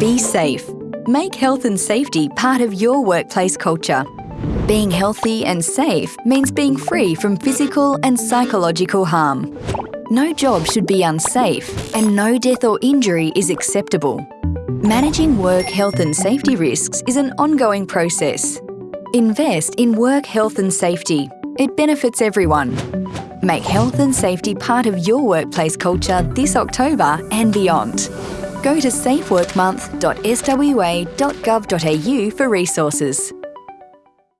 Be safe. Make health and safety part of your workplace culture. Being healthy and safe means being free from physical and psychological harm. No job should be unsafe, and no death or injury is acceptable. Managing work health and safety risks is an ongoing process. Invest in work health and safety. It benefits everyone. Make health and safety part of your workplace culture this October and beyond. Go to safeworkmonth.swa.gov.au for resources.